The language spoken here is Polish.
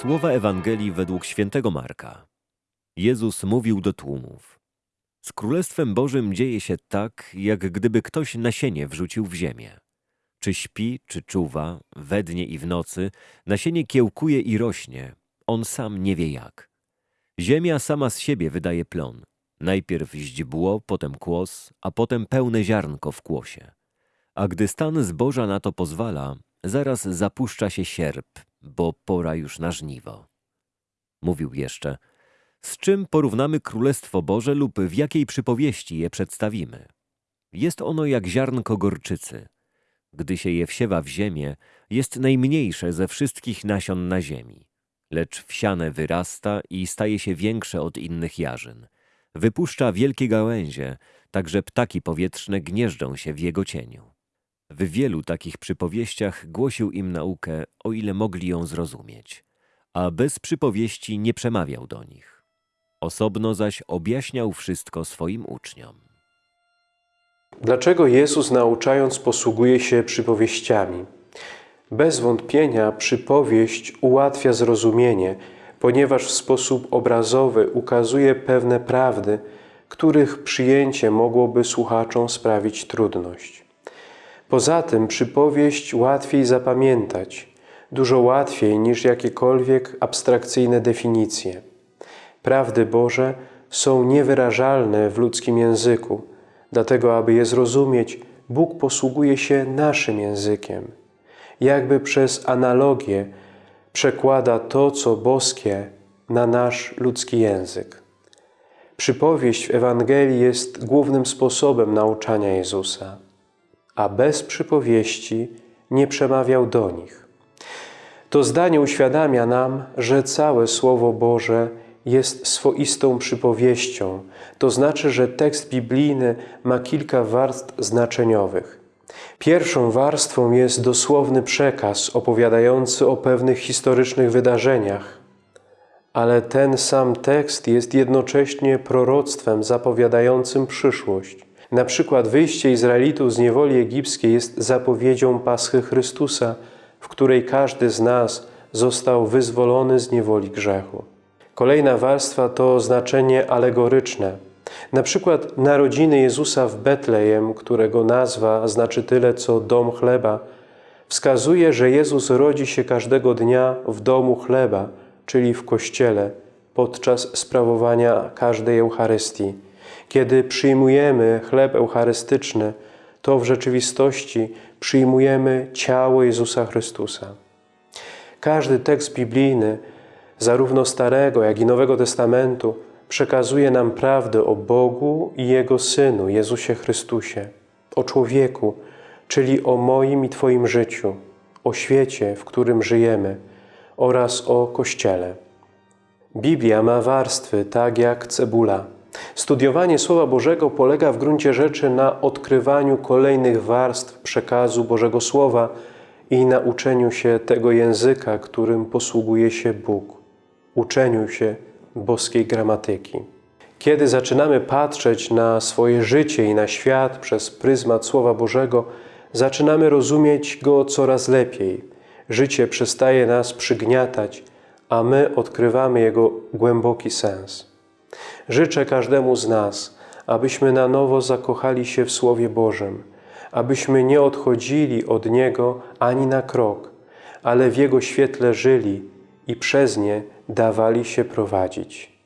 Słowa Ewangelii według świętego Marka. Jezus mówił do tłumów. Z Królestwem Bożym dzieje się tak, jak gdyby ktoś nasienie wrzucił w ziemię. Czy śpi, czy czuwa, we dnie i w nocy, nasienie kiełkuje i rośnie, on sam nie wie jak. Ziemia sama z siebie wydaje plon. Najpierw źdźbło, potem kłos, a potem pełne ziarnko w kłosie. A gdy stan zboża na to pozwala, zaraz zapuszcza się sierp, bo pora już na żniwo. Mówił jeszcze, z czym porównamy Królestwo Boże lub w jakiej przypowieści je przedstawimy? Jest ono jak ziarnko gorczycy. Gdy się je wsiewa w ziemię, jest najmniejsze ze wszystkich nasion na ziemi. Lecz wsiane wyrasta i staje się większe od innych jarzyn. Wypuszcza wielkie gałęzie, tak że ptaki powietrzne gnieżdżą się w jego cieniu. W wielu takich przypowieściach głosił im naukę, o ile mogli ją zrozumieć, a bez przypowieści nie przemawiał do nich. Osobno zaś objaśniał wszystko swoim uczniom. Dlaczego Jezus nauczając posługuje się przypowieściami? Bez wątpienia przypowieść ułatwia zrozumienie, ponieważ w sposób obrazowy ukazuje pewne prawdy, których przyjęcie mogłoby słuchaczom sprawić trudność. Poza tym przypowieść łatwiej zapamiętać, dużo łatwiej niż jakiekolwiek abstrakcyjne definicje. Prawdy Boże są niewyrażalne w ludzkim języku, dlatego aby je zrozumieć, Bóg posługuje się naszym językiem. Jakby przez analogię przekłada to, co boskie, na nasz ludzki język. Przypowieść w Ewangelii jest głównym sposobem nauczania Jezusa a bez przypowieści nie przemawiał do nich. To zdanie uświadamia nam, że całe Słowo Boże jest swoistą przypowieścią, to znaczy, że tekst biblijny ma kilka warstw znaczeniowych. Pierwszą warstwą jest dosłowny przekaz opowiadający o pewnych historycznych wydarzeniach, ale ten sam tekst jest jednocześnie proroctwem zapowiadającym przyszłość. Na przykład wyjście Izraelitów z niewoli egipskiej jest zapowiedzią Paschy Chrystusa, w której każdy z nas został wyzwolony z niewoli grzechu. Kolejna warstwa to znaczenie alegoryczne. Na przykład narodziny Jezusa w Betlejem, którego nazwa znaczy tyle co dom chleba, wskazuje, że Jezus rodzi się każdego dnia w domu chleba, czyli w Kościele, podczas sprawowania każdej Eucharystii. Kiedy przyjmujemy chleb eucharystyczny, to w rzeczywistości przyjmujemy ciało Jezusa Chrystusa. Każdy tekst biblijny, zarówno Starego, jak i Nowego Testamentu, przekazuje nam prawdę o Bogu i Jego Synu, Jezusie Chrystusie, o człowieku, czyli o moim i Twoim życiu, o świecie, w którym żyjemy oraz o Kościele. Biblia ma warstwy tak jak cebula. Studiowanie Słowa Bożego polega w gruncie rzeczy na odkrywaniu kolejnych warstw przekazu Bożego Słowa i nauczeniu się tego języka, którym posługuje się Bóg, uczeniu się boskiej gramatyki. Kiedy zaczynamy patrzeć na swoje życie i na świat przez pryzmat Słowa Bożego, zaczynamy rozumieć Go coraz lepiej. Życie przestaje nas przygniatać, a my odkrywamy Jego głęboki sens. Życzę każdemu z nas, abyśmy na nowo zakochali się w Słowie Bożym, abyśmy nie odchodzili od Niego ani na krok, ale w Jego świetle żyli i przez nie dawali się prowadzić.